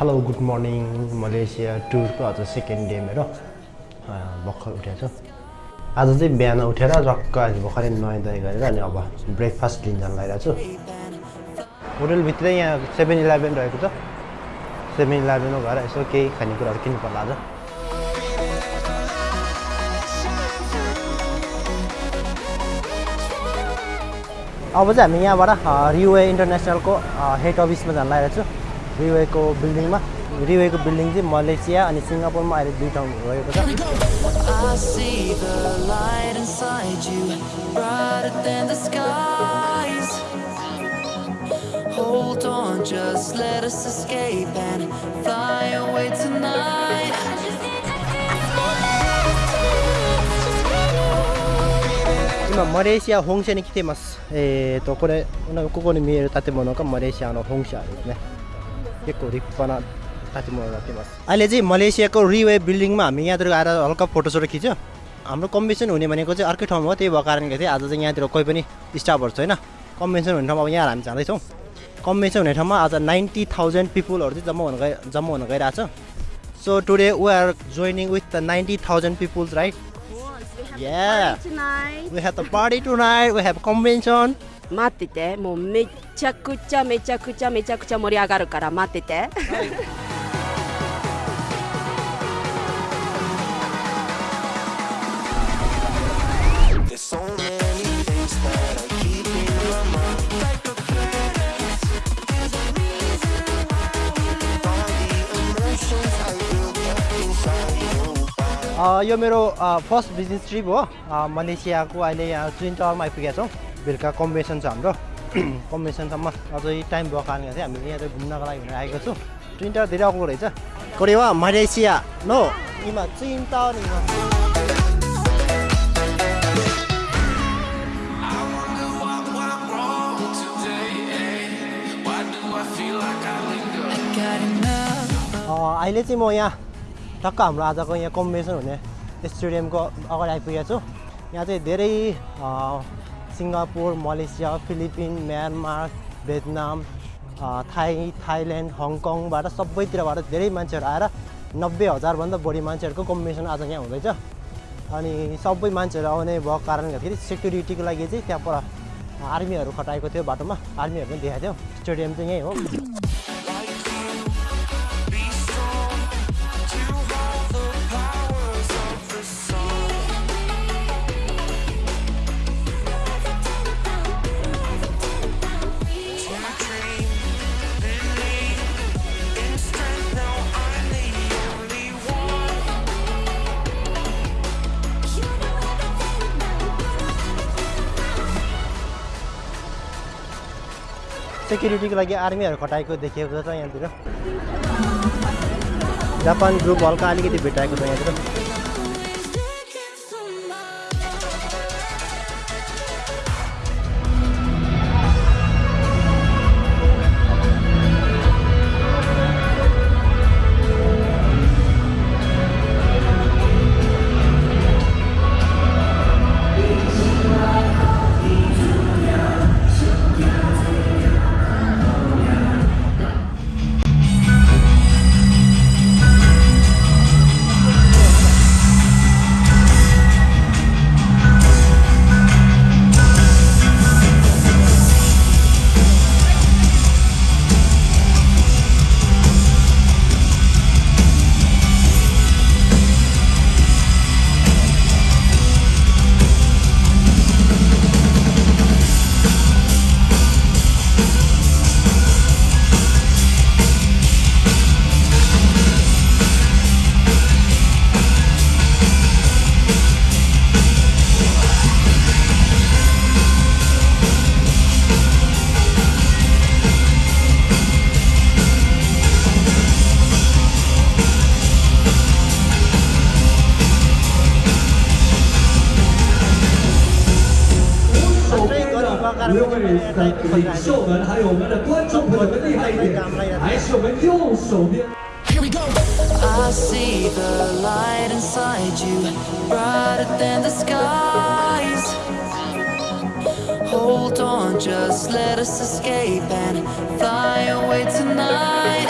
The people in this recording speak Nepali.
हेलो गुड मर्निङ मलेसिया टुरको आज सेकेन्ड डे मेरो। भर्खर उठेको छु आज चाहिँ बिहान उठेर रक्क अहिले भर्खरै नुहाइ दही गरेर अनि अब ब्रेकफास्ट लिन जान लगाइरहेको छु। होटेलभित्रै यहाँ सेभेन इलेभेन रहेको छ। सेभेन इलेभेनमा गएर यसो केही खानेकुराहरू किन्नु पर्ला आज। अब चाहिँ हामी यहाँबाट रिवे इन्टरनेसनलको हेड अफिसमा जान लागेको छु। रिवेको बिल्डिङमा रिवेको बिल्डिङ चाहिँ मलेसिया अनि सिङ्गापुरमा अहिले दुई ठाउँ रहेको छ Hold on, just let us escape and fly away tonight.今マレーシア本社に来てます。えーと、これ、ここに見える建物がマレーシアの本社ですね。 त्यसको रिपना तातिमोडमा फेमस अहिले चाहिँ मलेसियाको रिवे बिल्डिङमा हामी यहाँतिर आएर हल्का फोटोसोटो खिच्यो। हाम्रो कम्बिनेसन हुने भनेको चाहिँ अर्कै ठाउँमा हो त्यही भएको कारणले चाहिँ आज चाहिँ यहाँतिर कोही पनि स्टाफहरू छैन। कम्बिनेसन हुने ठाउँमा अब यहाँ हामी जाँदैछौँ। कम्बिनेसन हुने ठाउँमा आज नाइन्टी थाउजन्ड पिपुलहरू चाहिँ जम्मा हुन गइ जम्मा हुन गइरहेको छ। Today we are joining with the the 90,000 peoples right? Of yeah. We have a party tonight, we have convention. 待っててもうめちゃくちゃめちゃくちゃめちゃくちゃ盛り上がるから待ってて、はい यो मेरो फर्स्ट बिजनेस ट्रिप हो मलेसियाको अहिले यहाँ ट्विन टावरमा आइपुगेका छौँ बेलुका कम्बिनेसन छ हाम्रो। कम्बिनेसनसम्म अझै टाइम भएको कारणले चाहिँ हामीले यहाँ घुम्नको लागि भनेर आएको छु। ट्विन टावर धेरै अग्लो रहेछ। कोरेवा मलेसिया। नो इमा टावर अहिले चाहिँ म यहाँ टक्क हाम्रो आजको यहाँ कम्बिनेसन हुने स्टेडियमको अगाडि आइपुगेको छु। यहाँ चाहिँ धेरै Singapore Malaysia Philippine Myanmar Vietnam Thai Thailand हङकङबाट सबैतिरबाट धेरै मान्छेहरू आएर नब्बे हजारभन्दा बढी मान्छेहरूको कम्बिनेसन आज यहाँ हुँदैछ। अनि सबै मान्छेहरू आउने भएको कारणले गर्दाखेरि सेक्युरिटीको लागि चाहिँ त्यहाँ आर्मीहरू खटाएको थियो बाटोमा। आर्मीहरू पनि देखाएको थियो। स्टेडियम चाहिँ यहीँ हो। सेक्युरिटीको लागि आर्मीहरू खटाएको देखिएको छ यहाँतिर। जापान ग्रुप हल्का अलिकति भेटाएको छ यहाँतिर। 刘伟的领袖们，还有我们的观众朋友们厉害一点，还是我们右手边。Here we go. I see the light inside you, brighter than the skies. Hold on, just let us escape and fly away tonight.